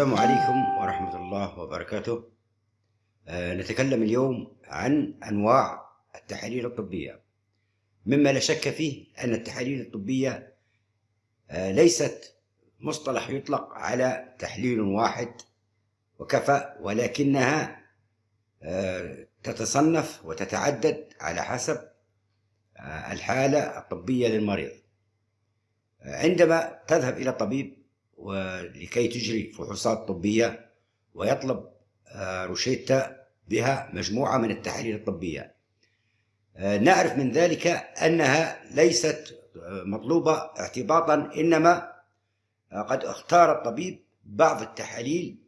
السلام عليكم ورحمة الله وبركاته. آه، نتكلم اليوم عن أنواع التحاليل الطبية. مما لا شك فيه أن التحاليل الطبية آه، ليست مصطلح يطلق على تحليل واحد وكفى ولكنها آه، تتصنف وتتعدد على حسب الحالة الطبية للمريض. عندما تذهب إلى الطبيب ولكي تجري فحوصات طبية ويطلب آه، روشيتا بها مجموعة من التحاليل الطبية. آه، نعرف من ذلك أنها ليست آه، مطلوبة اعتباطا إنما قد اختار الطبيب بعض التحاليل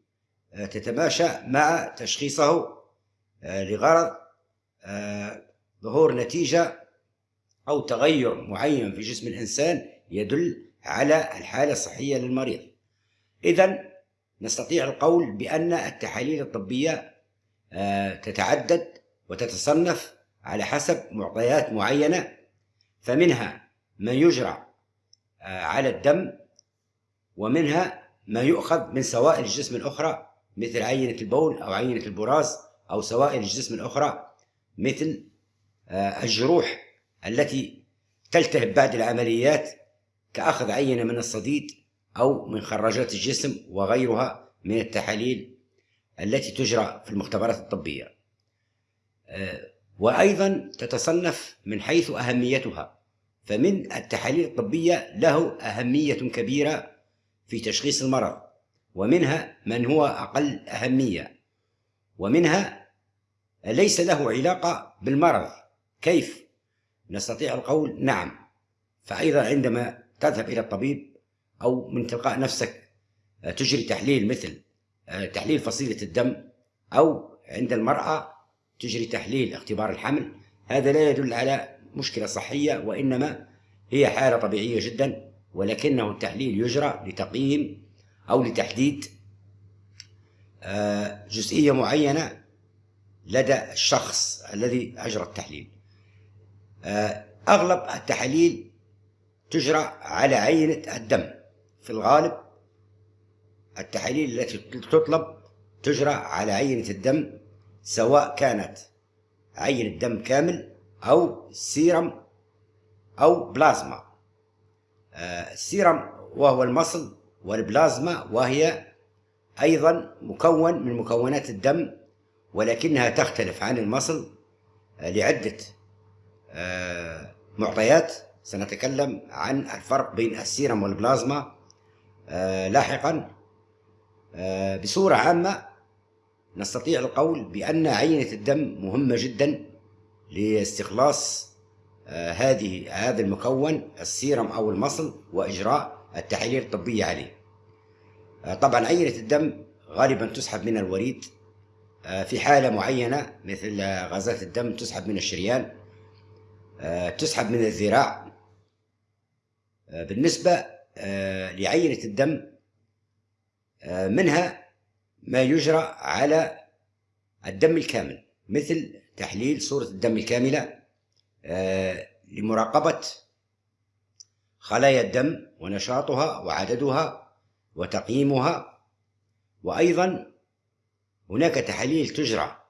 تتماشى مع تشخيصه لغرض ظهور نتيجة أو تغير معين في جسم الإنسان يدل على الحالة الصحية للمريض. إذا نستطيع القول بأن التحاليل الطبية آه، تتعدد وتتصنف على حسب معطيات معينة فمنها ما يجرى آه، على الدم ومنها ما يؤخذ من سوائل الجسم الأخرى مثل عينة البول أو عينة البراز أو سوائل الجسم الأخرى مثل آه، الجروح التي تلتهب بعد العمليات كأخذ عينة من الصديد أو من خراجات الجسم وغيرها من التحاليل التي تجرى في المختبرات الطبية. آه، وأيضا تتصنف من حيث أهميتها فمن التحاليل الطبية له أهمية كبيرة في تشخيص المرض ومنها من هو أقل أهمية ومنها ليس له علاقة بالمرض. كيف؟ نستطيع القول نعم. فأيضا عندما تذهب إلى الطبيب أو من تلقاء نفسك آه، تجري تحليل مثل آه، تحليل فصيلة الدم أو عند المرأة تجري تحليل اختبار الحمل. هذا لا يدل على مشكلة صحية وإنما هي حالة طبيعية جدا ولكنه التحليل يجرى لتقييم أو لتحديد آه، جزئية معينة لدى الشخص الذي أجرى التحليل. أغلب التحاليل تجرى على عينة الدم. في الغالب التحاليل التي تطلب تجرى على عينة الدم سواء كانت عينة دم كامل أو سيرم أو بلازما. آه، السيرم وهو المصل والبلازما وهي أيضا مكون من مكونات الدم ولكنها تختلف عن المصل آه، لعدة آه، معطيات سنتكلم عن الفرق بين السيرم والبلازما آه لاحقا. آه بصورة عامة نستطيع القول بأن عينة الدم مهمة جدا لاستخلاص آه هذه هذا المكون السيرم أو المصل وإجراء التحاليل الطبية عليه. طبعا عينة الدم غالبا تسحب من الوريد. في حالة معينة مثل غازات الدم تسحب من الشريان. تسحب من الذراع. بالنسبة آه، لعينة الدم آه، منها ما يجرى على الدم الكامل مثل تحليل صورة الدم الكاملة لمراقبة خلايا الدم ونشاطها وعددها وتقييمها. وأيضا هناك تحاليل تجرى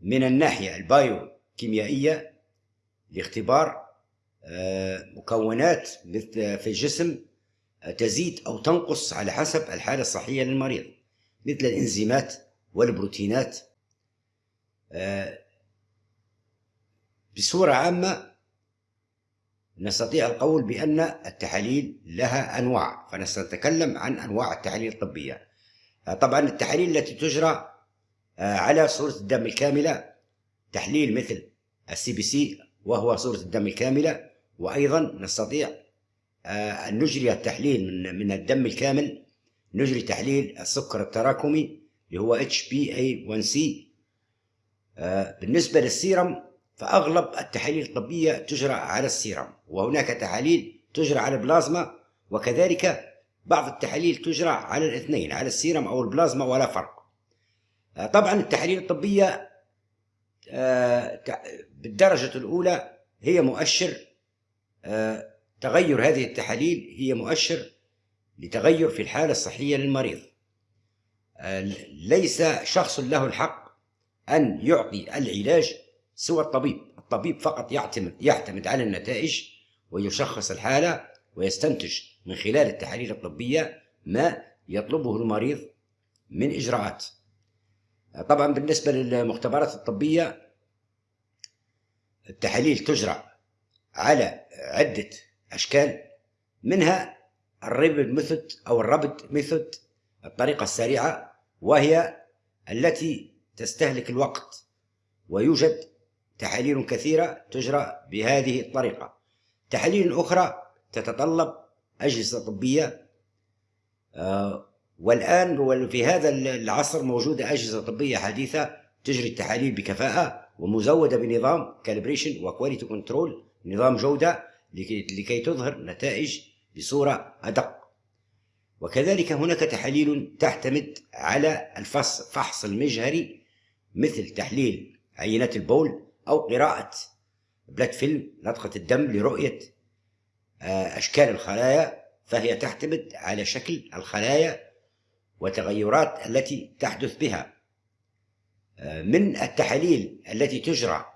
من الناحية البايوكيميائية لاختبار مكونات في الجسم تزيد أو تنقص على حسب الحالة الصحية للمريض مثل الإنزيمات والبروتينات. بصورة عامة نستطيع القول بأن التحاليل لها أنواع فنتكلم عن أنواع التحاليل الطبية. طبعا التحاليل التي تجرى على صورة الدم الكاملة تحليل مثل ال CBC وهو صورة الدم الكاملة وأيضا نستطيع آه، أن نجري التحليل من من الدم الكامل نجري تحليل السكر التراكمي اللي هو HbA1c آه، بالنسبة للسيرم فأغلب التحاليل الطبية تجرى على السيرم وهناك تحاليل تجرى على البلازما وكذلك بعض التحاليل تجرى على الاثنين على السيرم أو البلازما ولا فرق. آه، طبعا التحاليل الطبية بالدرجة الأولى هي مؤشر آه، تغير هذه التحاليل هي مؤشر لتغير في الحالة الصحية للمريض. ليس شخص له الحق أن يعطي العلاج سوى الطبيب الطبيب فقط يعتمد يعتمد على النتائج ويشخص الحالة ويستنتج من خلال التحاليل الطبية ما يطلبه المريض من إجراءات. طبعا بالنسبة للمختبرات الطبية التحاليل تجرى على عدة أشكال منها ال rapid method أو ال rapid method الطريقة السريعة وهي التي تستهلك الوقت ويوجد تحاليل كثيرة تجرى بهذه الطريقة. تحاليل أخرى تتطلب أجهزة طبية آه، والآن في هذا العصر موجودة أجهزة طبية حديثة تجري التحاليل بكفاءة ومزودة بنظام calibration و quality control نظام جودة لكي تظهر نتائج بصورة أدق. وكذلك هناك تحاليل تعتمد على الفحص المجهري مثل تحليل عينات البول أو قراءة blood film لطخة الدم لرؤية آه، أشكال الخلايا فهي تعتمد على شكل الخلايا وتغيرات التي تحدث بها آه، من التحاليل التي تجرى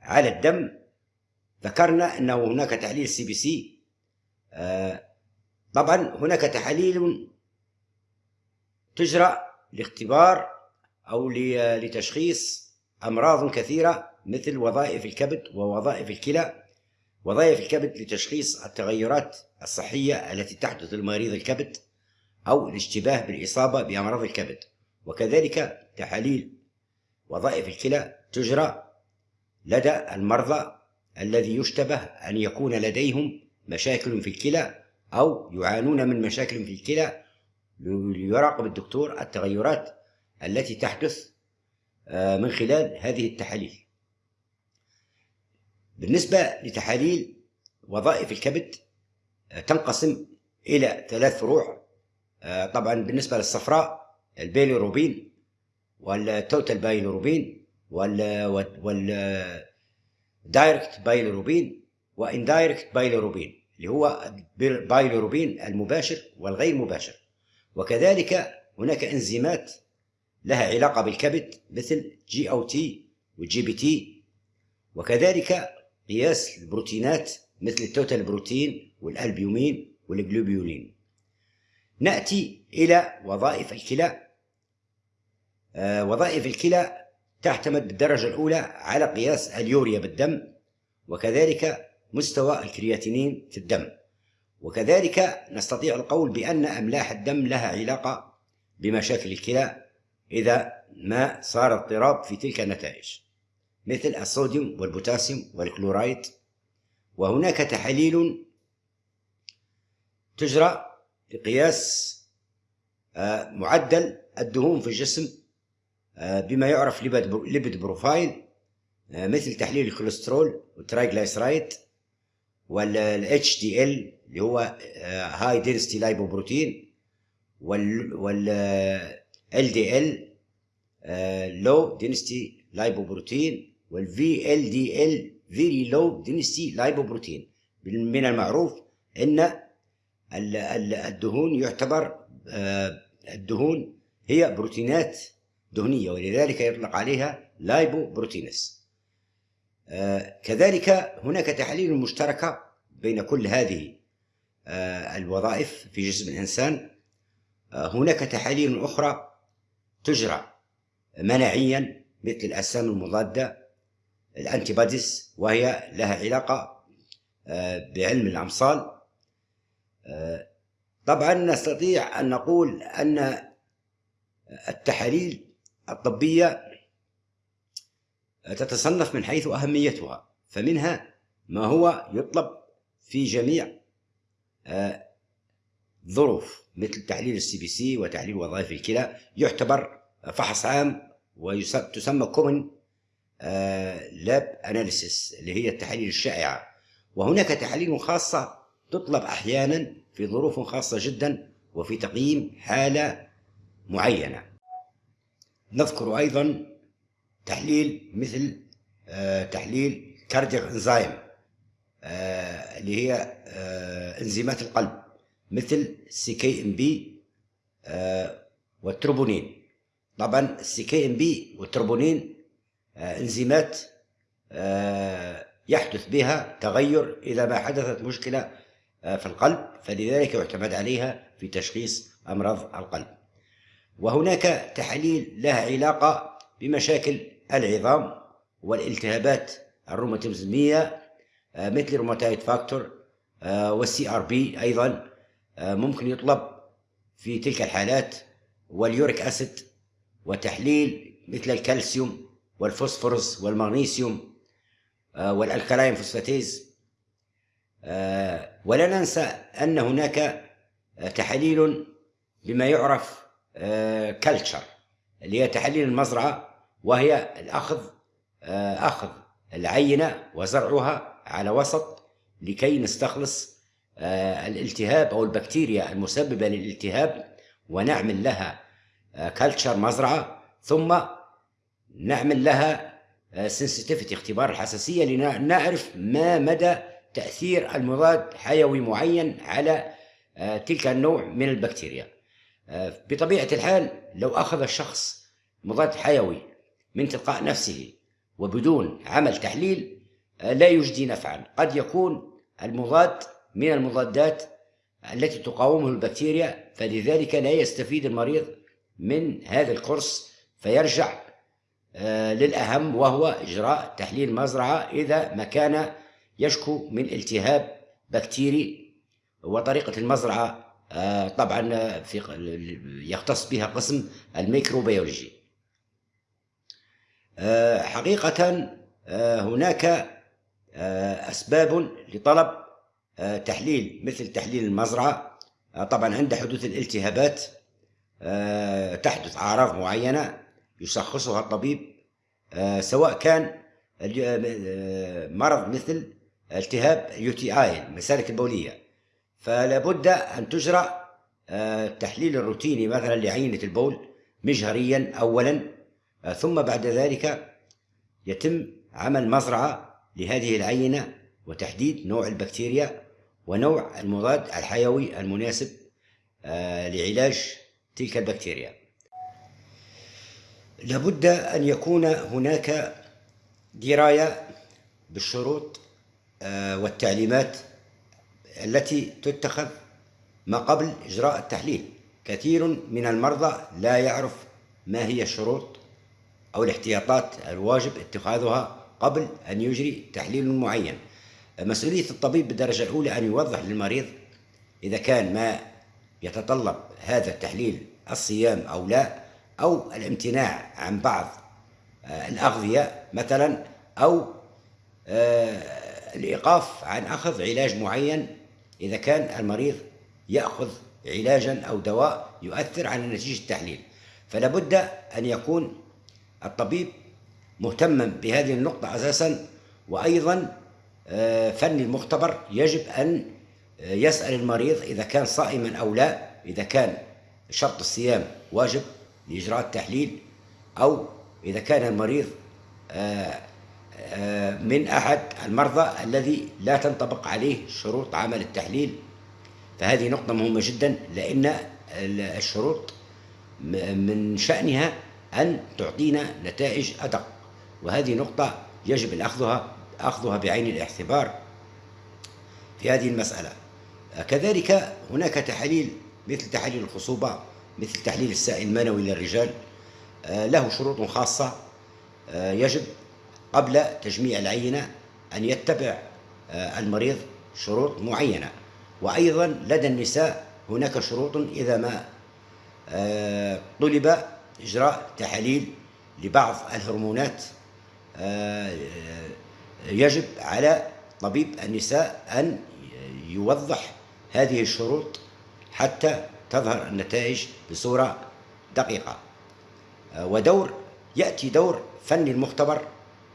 على الدم ذكرنا انه هناك تحليل CBC طبعا هناك تحاليل تجرى لاختبار أو لتشخيص أمراض كثيرة مثل وظائف الكبد ووظائف الكلى وظائف الكبد لتشخيص التغيرات الصحية التي تحدث لمريض الكبد. أو الاشتباه بالإصابة بأمراض الكبد. وكذلك تحاليل وظائف الكلى تجرى لدى المرضى الذي يشتبه أن يكون لديهم مشاكل في الكلى أو يعانون من مشاكل في الكلى ليراقب الدكتور التغيرات التي تحدث آه، من خلال هذه التحاليل. بالنسبة لتحاليل وظائف الكبد آه، تنقسم إلى ثلاث فروع. طبعا بالنسبة للصفراء البيليروبين وال total bilirubin وال وال direct bilirubin و indirect bilirubin اللي هو بايلروبين المباشر والغير مباشر. وكذلك هناك إنزيمات لها علاقة بالكبد مثل GOT وال GPT. وكذلك قياس البروتينات مثل ال total protein وال albumin وال globulin. نأتي إلى وظائف الكلى. آه وظائف الكلى تعتمد بالدرجة الأولى على قياس اليوريا بالدم وكذلك مستوى الكرياتينين في الدم. وكذلك نستطيع القول بأن أملاح الدم لها علاقة بمشاكل الكلى إذا ما صار اضطراب في تلك النتائج مثل الصوديوم والبوتاسيوم والكلورايد. وهناك تحاليل تجرى لقياس آه، معدل الدهون في الجسم آه، بما يعرف lipid profile آه، مثل تحليل الكوليسترول وال triglyceride وال HDL اللي هو high density lipoprotein وال LDL low density lipoprotein وال VLDL very low density lipoprotein من المعروف إن الدهون يعتبر آه، الدهون هي بروتينات دهنية ولذلك يطلق عليها lipoproteins آه كذلك هناك تحاليل مشتركة بين كل هذه آه الوظائف في جسم الإنسان. هناك تحاليل أخرى تجرى مناعيا مثل الأجسام المضادة الأنتيباديز وهي لها علاقة بعلم الأمصال. طبعا نستطيع أن نقول أن التحاليل الطبية تتصنف من حيث أهميتها فمنها ما هو يطلب في جميع آه، مثل تحليل ال CBC وتحليل وظائف الكلى. يعتبر فحص عام وتسمى common lab analysis اللي هي التحاليل الشائعة. وهناك تحاليل خاصة تطلب أحيانا في ظروف خاصة جدا وفي تقييم حالة معينة. نذكر أيضا تحليل مثل آه، تحليل cardiac enzyme آه، اللي هي آه، إنزيمات القلب مثل سي كي إم بي والتروبونين. طبعا السي كي إم بي والتروبونين إنزيمات يحدث بها تغير إذا ما حدثت مشكلة في القلب فلذلك يعتمد عليها في تشخيص أمراض القلب. وهناك تحاليل لها علاقة بمشاكل العظام والالتهابات الروماتيزمية آه، مثل rheumatoid factor آه، وال CRP أيضا آه، ممكن يطلب في تلك الحالات وال uric acid وتحليل مثل الكالسيوم والفوسفورس والمغنيسيوم وال alkaline phosphatase ولا ننسى أن هناك تحاليل بما يعرف culture اللي هي تحاليل المزرعة وهي الأخذ أخذ العينة وزرعها على وسط لكي نستخلص الالتهاب أو البكتيريا المسببة للالتهاب ونعمل لها culture مزرعة ثم نعمل لها سنسيتيفيتي اختبار الحساسية لنعرف ما مدى تأثير المضاد حيوي معين على تلك النوع من البكتيريا. بطبيعة الحال لو أخذ الشخص مضاد حيوي من تلقاء نفسه وبدون عمل تحليل لا يجدي نفعا. قد يكون المضاد من المضادات التي تقاومه البكتيريا فلذلك لا يستفيد المريض من هذا الكورس فيرجع للأهم وهو إجراء تحليل مزرعة إذا ما كان يشكو من التهاب بكتيري وطريقة المزرعة آه، طبعا في يختص بها قسم الميكروبيولوجي. آه، حقيقة آه، هناك أسباب لطلب تحليل مثل تحليل المزرعة. طبعا عند حدوث الالتهابات تحدث أعراض معينة يشخصها الطبيب سواء كان مرض مثل التهاب UTI المسالك البولية. فلا بد أن تجرى التحليل آه، الروتيني مثلا لعينة البول مجهريا أولا آه، ثم بعد ذلك يتم عمل مزرعة لهذه العينة وتحديد نوع البكتيريا ونوع المضاد الحيوي المناسب آه، لعلاج تلك البكتيريا. لابد أن يكون هناك دراية بالشروط والتعليمات التي تتخذ ما قبل إجراء التحليل. كثير من المرضى لا يعرف ما هي الشروط أو الاحتياطات الواجب اتخاذها قبل أن يجري تحليل معين. مسؤولية الطبيب بالدرجة الأولى أن يوضح للمريض إذا كان ما يتطلب هذا التحليل الصيام أو لا أو الامتناع عن بعض آه، الأغذية مثلا أو آه، الإيقاف عن أخذ علاج معين إذا كان المريض يأخذ علاجا أو دواء يؤثر على نتيجة التحليل. فلا بد أن يكون الطبيب مهتما بهذه النقطة أساسا وأيضا آه، فن المختبر يجب أن آه، يسأل المريض إذا كان صائما أو لا إذا كان شرط الصيام واجب لإجراء التحليل أو إذا كان المريض آه، من أحد المرضى الذي لا تنطبق عليه شروط عمل التحليل. فهذه نقطة مهمة جدا لأن الشروط من شأنها أن تعطينا نتائج أدق. وهذه نقطة يجب أخذها أخذها بعين الاعتبار في هذه المسألة. كذلك هناك تحاليل مثل تحاليل الخصوبة مثل تحليل السائل المنوي للرجال له شروط خاصة يجب قبل تجميع العينة أن يتبع آه، المريض شروط معينة. وأيضا لدى النساء هناك شروط إذا ما آه، طلب إجراء تحاليل لبعض الهرمونات آه، يجب على طبيب النساء أن يوضح هذه الشروط حتى تظهر النتائج بصورة دقيقة. ودور يأتي دور فني المختبر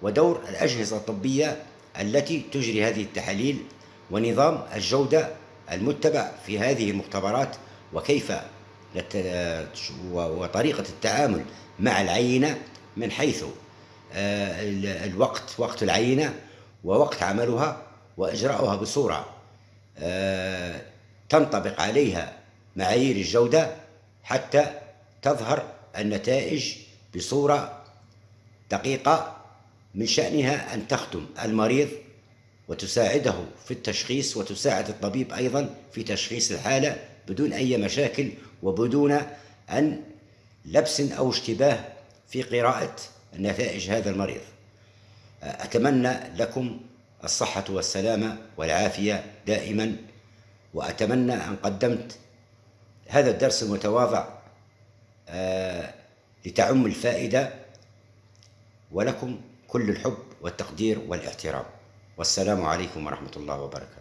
ودور الأجهزة الطبية التي تجري هذه التحاليل ونظام الجودة المتبع في هذه المختبرات وكيف وطريقة التعامل مع العينة من حيث آه، الوقت وقت العينة ووقت عملها وإجراؤها بصورة آه، تنطبق عليها معايير الجودة حتى تظهر النتائج بصورة دقيقة من شأنها أن تخدم المريض وتساعده في التشخيص وتساعد الطبيب أيضا في تشخيص الحالة بدون أي مشاكل وبدون أن لبس أو اشتباه في قراءة نتائج هذا المريض. أتمنى لكم الصحة والسلامة والعافية دائما وأتمنى أن قدمت هذا الدرس المتواضع آه، لتعم الفائدة ولكم كل الحب والتقدير والاحترام. والسلام عليكم ورحمة الله وبركاته.